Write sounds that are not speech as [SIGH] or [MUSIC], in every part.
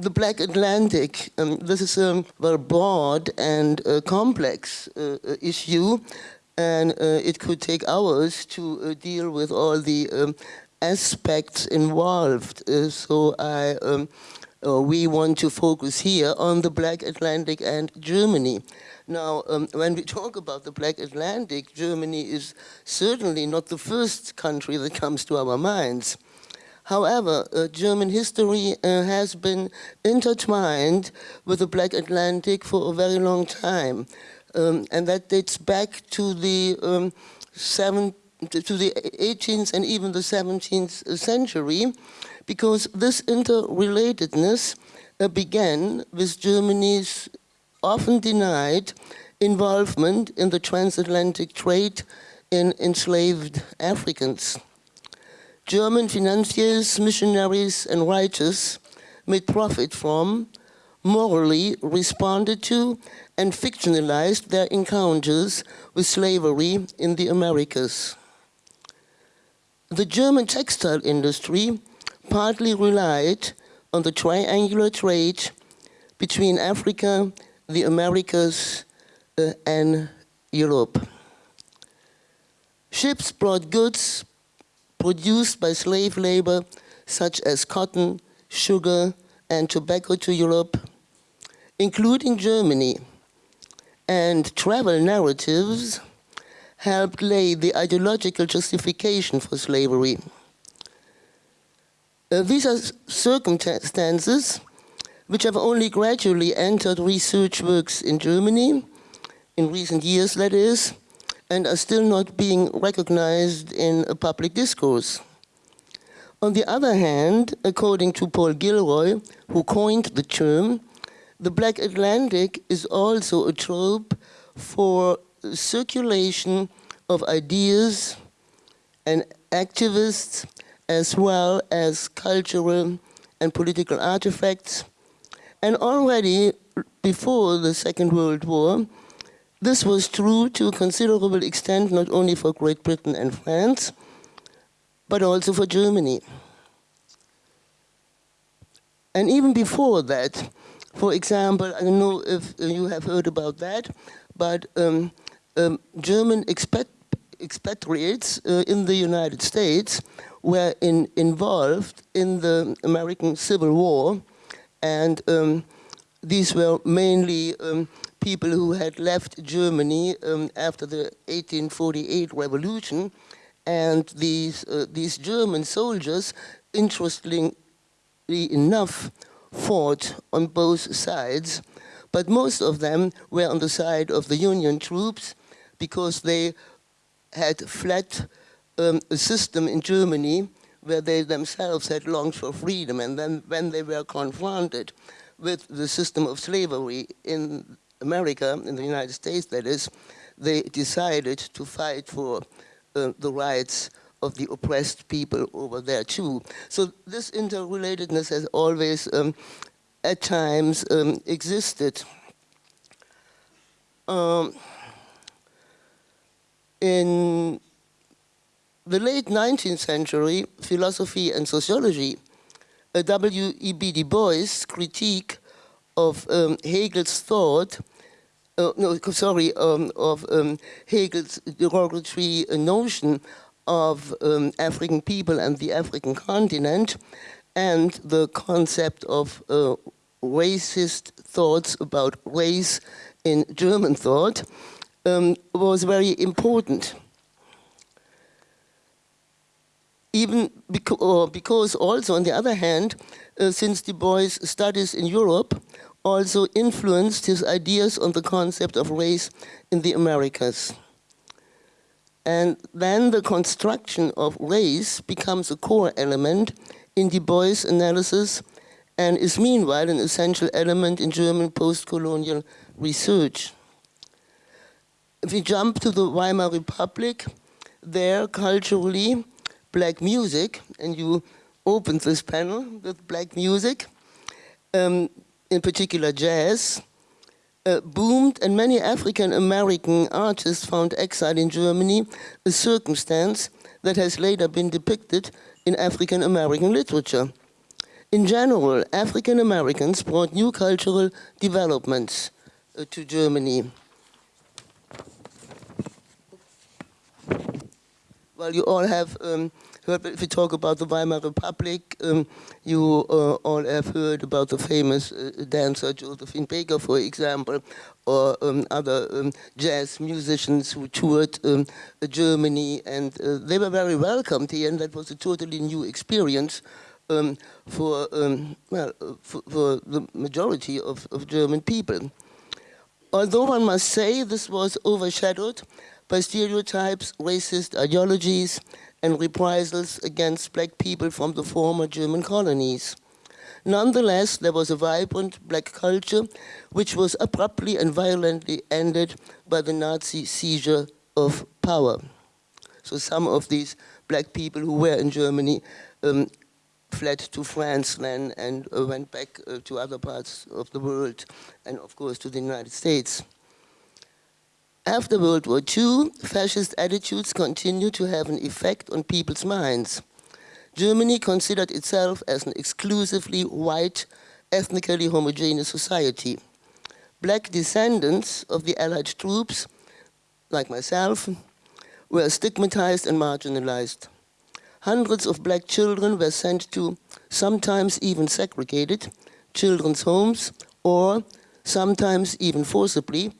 the Black Atlantic, um, this is a very broad and uh, complex uh, uh issue, and uh, it could take hours to uh, deal with all the um, aspects involved. Uh, so I, um, we want to focus here on the Black Atlantic and Germany. Now, um, when we talk about the Black Atlantic, Germany is certainly not the first country that comes to our minds. However, uh, German history uh, has been intertwined with the Black Atlantic for a very long time. Um, and that dates back to the um, seven, to the 18th and even the 17th century, because this interrelatedness uh, began with Germany's often denied involvement in the transatlantic trade in enslaved Africans. German financiers, missionaries, and writers made profit from, morally responded to, and fictionalized their encounters with slavery in the Americas. The German textile industry partly relied on the triangular trade between Africa, the Americas, uh, and Europe. Ships brought goods produced by slave labor such as cotton, sugar, and tobacco to Europe, including Germany, and travel narratives helped lay the ideological justification for slavery. Uh, these are circumstances which have only gradually entered research works in Germany, in recent years that is, and are still not being recognized in a public discourse. On the other hand, according to Paul Gilroy, who coined the term, the Black Atlantic is also a trope for circulation of ideas and activists as well as cultural and political artifacts. And already before the Second World War, this was true to a considerable extent not only for Great Britain and France, but also for Germany. And even before that, for example, I don't know if you have heard about that, but um, um, German expat expatriates uh, in the United States were in, involved in the American Civil War, and um, these were mainly um, people who had left Germany um, after the 1848 revolution, and these, uh, these German soldiers, interestingly enough, fought on both sides, but most of them were on the side of the Union troops because they had fled um, a system in Germany where they themselves had longed for freedom, and then when they were confronted with the system of slavery in America, in the United States that is, they decided to fight for uh, the rights of the oppressed people over there too. So this interrelatedness has always, um, at times, um, existed. Um, in the late 19th century, philosophy and sociology, W.E.B. Du Bois' critique of um, Hegel's thought, uh, no, sorry, um, of um, Hegel's derogatory notion of um, African people and the African continent, and the concept of uh, racist thoughts about race in German thought um, was very important. Even beca because also, on the other hand, uh, since Du Bois studies in Europe, also influenced his ideas on the concept of race in the Americas. And then the construction of race becomes a core element in Du Bois' analysis and is meanwhile an essential element in German post-colonial research. If we jump to the Weimar Republic, there culturally, black music, and you opened this panel with black music, um, in particular jazz, uh, boomed and many African American artists found exile in Germany, a circumstance that has later been depicted in African American literature. In general, African Americans brought new cultural developments uh, to Germany. Well, you all have um, if we talk about the Weimar Republic, um, you uh, all have heard about the famous uh, dancer Josephine Baker, for example, or um, other um, jazz musicians who toured um, Germany, and uh, they were very welcomed here, and that was a totally new experience um, for, um, well, uh, for, for, the majority of, of German people. Although one must say this was overshadowed by stereotypes, racist ideologies, and reprisals against black people from the former German colonies. Nonetheless, there was a vibrant black culture which was abruptly and violently ended by the Nazi seizure of power. So some of these black people who were in Germany um, fled to France then and uh, went back uh, to other parts of the world and of course to the United States. After World War II, fascist attitudes continued to have an effect on people's minds. Germany considered itself as an exclusively white, ethnically homogeneous society. Black descendants of the Allied troops, like myself, were stigmatized and marginalized. Hundreds of black children were sent to, sometimes even segregated, children's homes, or sometimes even forcibly,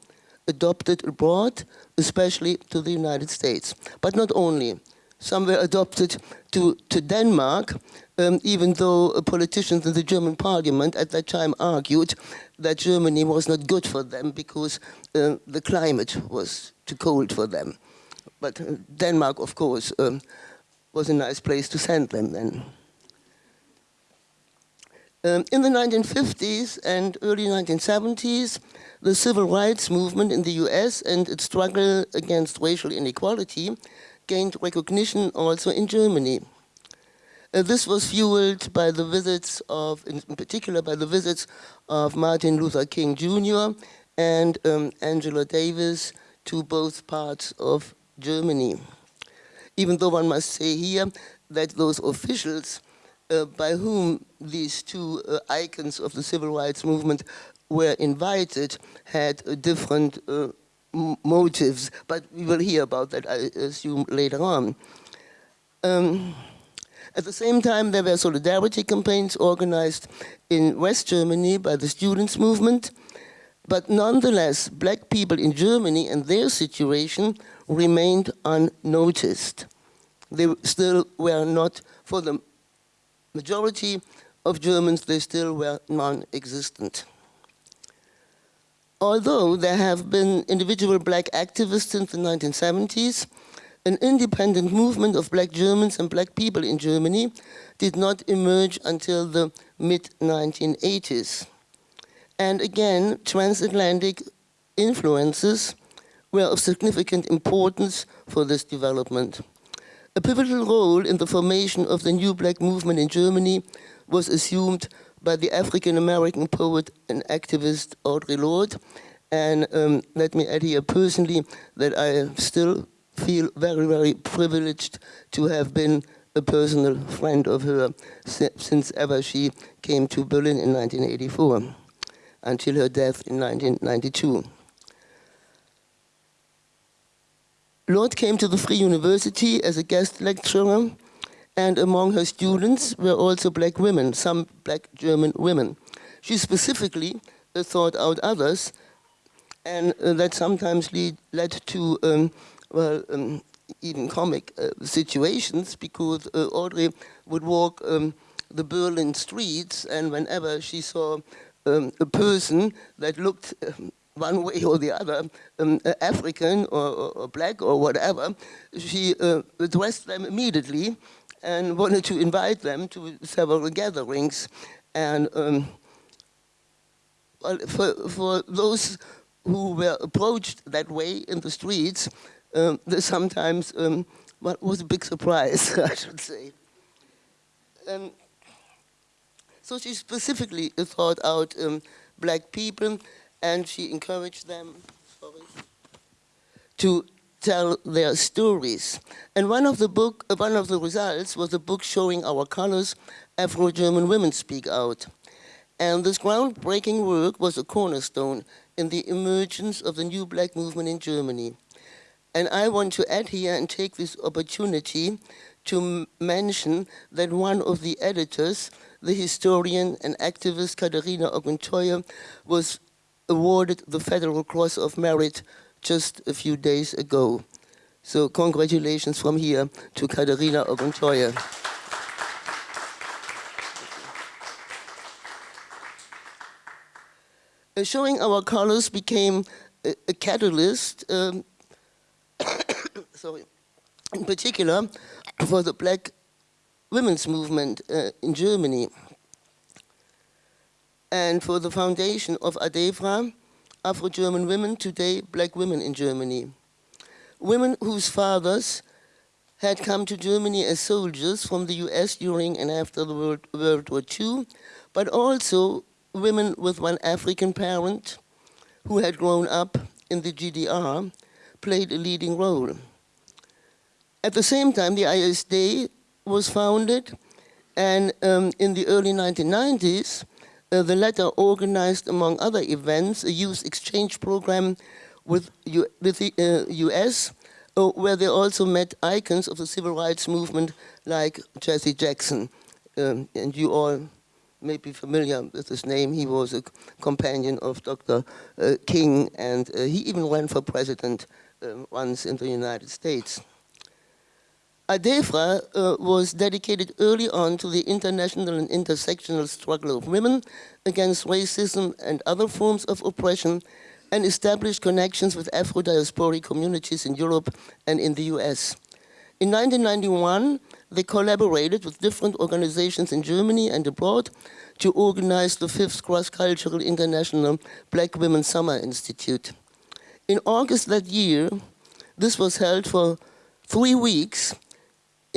adopted abroad, especially to the United States. But not only. Some were adopted to, to Denmark, um, even though politicians in the German parliament at that time argued that Germany was not good for them because uh, the climate was too cold for them. But uh, Denmark, of course, um, was a nice place to send them then. Um, in the 1950s and early 1970s, the civil rights movement in the US and its struggle against racial inequality gained recognition also in Germany. Uh, this was fueled by the visits of, in particular by the visits of Martin Luther King Jr. and um, Angela Davis to both parts of Germany. Even though one must say here that those officials uh, by whom these two uh, icons of the civil rights movement were invited had uh, different uh, motives, but we will hear about that, I assume, later on. Um, at the same time, there were solidarity campaigns organized in West Germany by the students' movement, but nonetheless, black people in Germany and their situation remained unnoticed. They still were not, for the majority of Germans, they still were non-existent. Although there have been individual black activists since the 1970s, an independent movement of black Germans and black people in Germany did not emerge until the mid-1980s. And again, transatlantic influences were of significant importance for this development. A pivotal role in the formation of the new black movement in Germany was assumed by the African-American poet and activist Audre Lorde. And um, let me add here personally that I still feel very, very privileged to have been a personal friend of her since ever she came to Berlin in 1984 until her death in 1992. Lorde came to the Free University as a guest lecturer and among her students were also black women, some black German women. She specifically uh, thought out others and uh, that sometimes lead, led to, um, well, um, even comic uh, situations because uh, Audre would walk um, the Berlin streets and whenever she saw um, a person that looked um, one way or the other, um, African or, or, black or whatever, she uh, addressed them immediately and wanted to invite them to several gatherings. And um, well, for, for those who were approached that way in the streets, um, sometimes um, was a big surprise, [LAUGHS] I should say. Um, so she specifically thought out um, black people and she encouraged them sorry, to tell their stories. And one of the book, one of the results was a book showing our colors, Afro-German women speak out. And this groundbreaking work was a cornerstone in the emergence of the new black movement in Germany. And I want to add here and take this opportunity to mention that one of the editors, the historian and activist Katharina Oguntoye, was awarded the Federal Cross of Merit just a few days ago. So congratulations from here to Katharina Oguntoye. Uh, showing our colors became a, a catalyst, um, [COUGHS] sorry, in particular for the black women's movement uh, in Germany and for the foundation of ADEFRA, Afro-German women, today black women in Germany. Women whose fathers had come to Germany as soldiers from the US during and after the World, World War II, but also women with one African parent who had grown up in the GDR played a leading role. At the same time, the ISD was founded, and um, in the early 1990s, uh, the latter organized, among other events, a youth exchange program with, U with the uh, US, uh, where they also met icons of the civil rights movement like Jesse Jackson. Um, and you all may be familiar with his name. He was a companion of Dr. Uh, King, and uh, he even ran for president um, once in the United States. ADEFRA uh, was dedicated early on to the international and intersectional struggle of women against racism and other forms of oppression and established connections with Afro-diasporic communities in Europe and in the US. In 1991, they collaborated with different organizations in Germany and abroad to organize the fifth cross-cultural international Black Women Summer Institute. In August that year, this was held for three weeks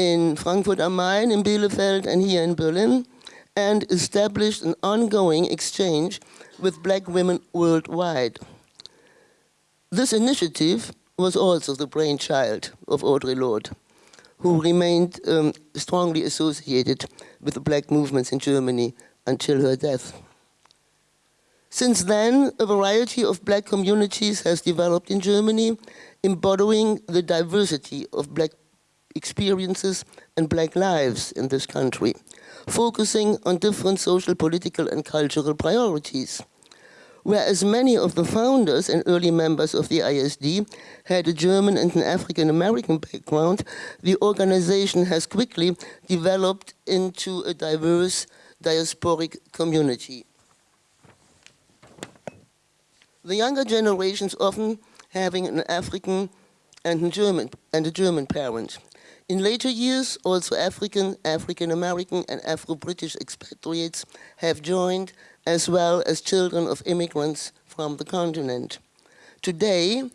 in Frankfurt am Main, in Bielefeld, and here in Berlin, and established an ongoing exchange with black women worldwide. This initiative was also the brainchild of Audre Lorde, who remained um, strongly associated with the black movements in Germany until her death. Since then, a variety of black communities has developed in Germany, embodying the diversity of black experiences and black lives in this country, focusing on different social, political, and cultural priorities. Whereas many of the founders and early members of the ISD had a German and an African American background, the organization has quickly developed into a diverse diasporic community. The younger generations often having an African and a German, and a German parent. In later years, also African, African-American and Afro-British expatriates have joined, as well as children of immigrants from the continent. Today,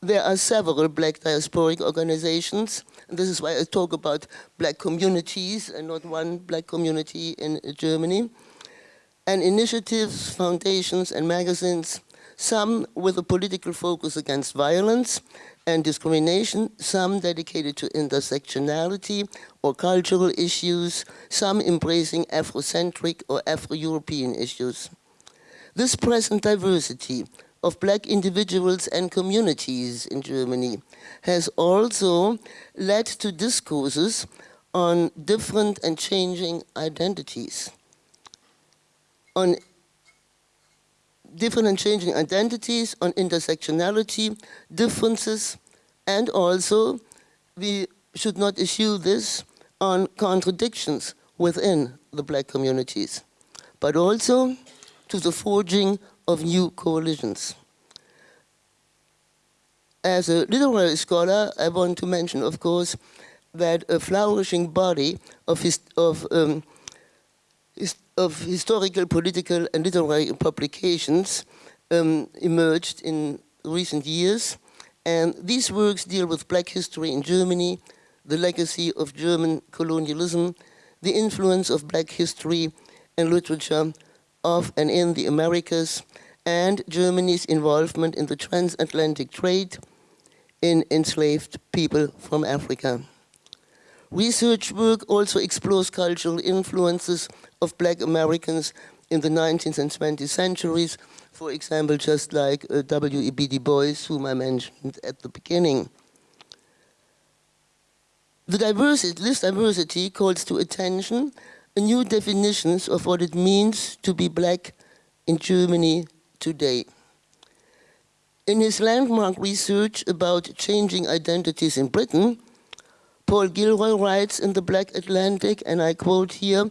there are several black diasporic organizations, and this is why I talk about black communities and not one black community in Germany, and initiatives, foundations, and magazines, some with a political focus against violence and discrimination, some dedicated to intersectionality or cultural issues, some embracing Afrocentric or Afro-European issues. This present diversity of black individuals and communities in Germany has also led to discourses on different and changing identities, on different and changing identities, on intersectionality, differences, and also we should not issue this on contradictions within the black communities, but also to the forging of new coalitions. As a literary scholar, I want to mention, of course, that a flourishing body of, his, of um, of historical, political, and literary publications um, emerged in recent years. And these works deal with black history in Germany, the legacy of German colonialism, the influence of black history and literature of and in the Americas, and Germany's involvement in the transatlantic trade, in enslaved people from Africa. Research work also explores cultural influences of black Americans in the 19th and 20th centuries, for example, just like uh, W.E.B. Du Bois, whom I mentioned at the beginning. The diversity, this diversity calls to attention new definitions of what it means to be black in Germany today. In his landmark research about changing identities in Britain, Paul Gilroy writes in the Black Atlantic, and I quote here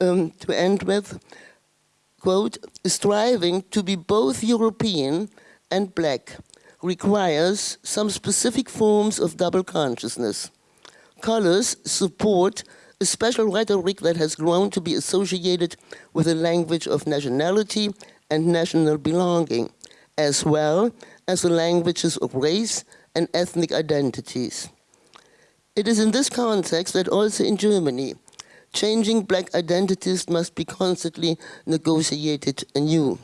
um, to end with, quote, striving to be both European and black requires some specific forms of double consciousness. Colors support a special rhetoric that has grown to be associated with a language of nationality and national belonging, as well as the languages of race and ethnic identities. It is in this context that also in Germany, changing black identities must be constantly negotiated anew.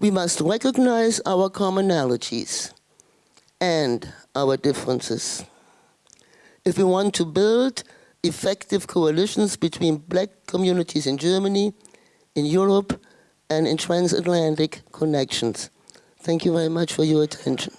We must recognize our commonalities and our differences. If we want to build effective coalitions between black communities in Germany, in Europe, and in transatlantic connections. Thank you very much for your attention.